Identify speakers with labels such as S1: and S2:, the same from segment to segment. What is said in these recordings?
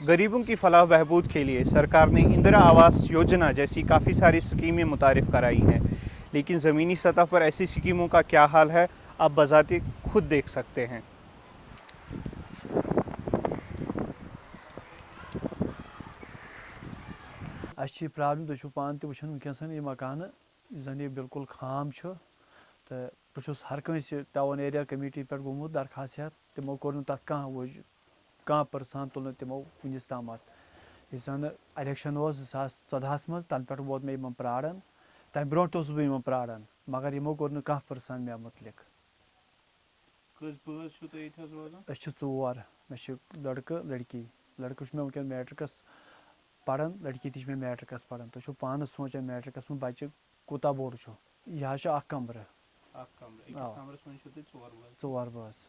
S1: गरीबों की फलाह बहबूद के लिए सरकार ने इंदिरा आवास योजना जैसी काफ़ी सारी स्कीमें मुतारफ़ कराई हैं। लेकिन ज़मीनी सतह पर ऐसी स्कीमों का क्या हाल है, आप बजाते खुद देख सकते हैं।
S2: अच्छी प्रॉब्लम तुम पान तो वनकस यह मकान जन यह बिल्कुल खाम तो बहुत हर कंस टाउन एरिया कमेटी पे गोमुत दरखास्त तमो कोर तथ कह कह परसान तुल तमो वनस ताम यह जन इलेक्शन जसास चौदहस मज तन पे वोत मे प्राड़न तम ब्रो बह प्राड़न मगर यमो कोर कह परसान मे मुतलिक चोर मे लड़क लड़की लड़क मे वनकस मैट्रिकस पढ़ान लड़की ती मैट्रिकस पढ़ान तुम पान सोचान मैट्रिकस में बच्चे कूता बोड़ यह कमर बस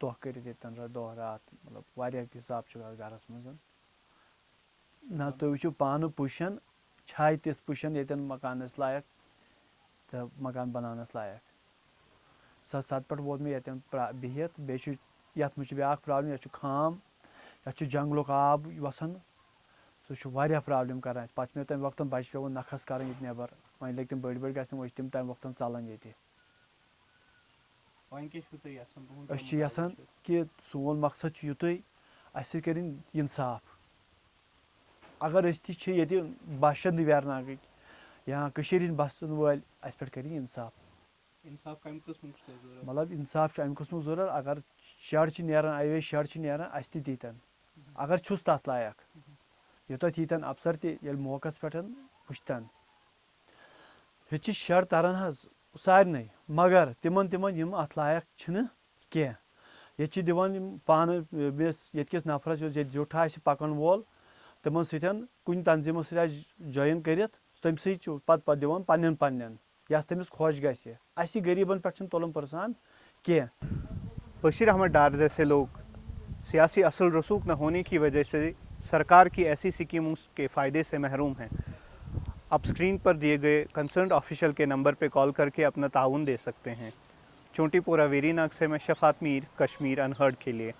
S2: तजु तम वोन कह जवाब तथ मुतलिक अस प्रॉब्लम वारिया मतलब मकान बच्चे बड़ बड़ अस हेकान ये मज तोह कर दह रात मतलब वारिया हिसाब गरस मज ना तुम वो पान पुशन छाय तिस पुशन ये मकान लायक तो मकान बनानस लायक स सत पे वोत मे ये बिहत बे ये ब्या प्रॉब्लम ये खाम ये जंगल आब वसान सह प्रॉब्लम कर पे मे तम वक्त बच्चे पे नखस कर नबर वह लग तम बड़ बड़ गम वो तम तम वक्त चलान ये कि सोन मकसद युत अस कर इंसाफ अगर ये बाशिंद वेरनाग या बसन वल अस पे कर इंसाफ मतलब इंसाफ अम कस्म ज़रूरत अगर शेड नान अवे शेड नान अस तीतन अगर छुस तथ लायक योत यीतन अफसर ते मौकस पे वुचतन ये शेड तरन सारे मगर तिमन तिमन अत लायक कह ये दिवान पान बेस ये नफरस ये जुठ आ पकन वोल तिमन सतन कुन तंजीम ज्वाइन कर तम सत पे दिवान पन्न पन्न यस तमिस खुश गि गरीबन पे तुलन परसान कह
S1: बशीर अहमद डार जैसे लोग सियासी असल रसूख न होने की वजह से सरकार की ऐसी स्कीमों के फ़ायदे से महरूम हैं आप स्क्रीन पर दिए गए कंसर्न ऑफिशियल के नंबर पर कॉल करके अपना ताउन दे सकते हैं। चोटीपोरा वेरीनाग से मैं शफात मीर, कश्मीर, अनहर्ड के लिए।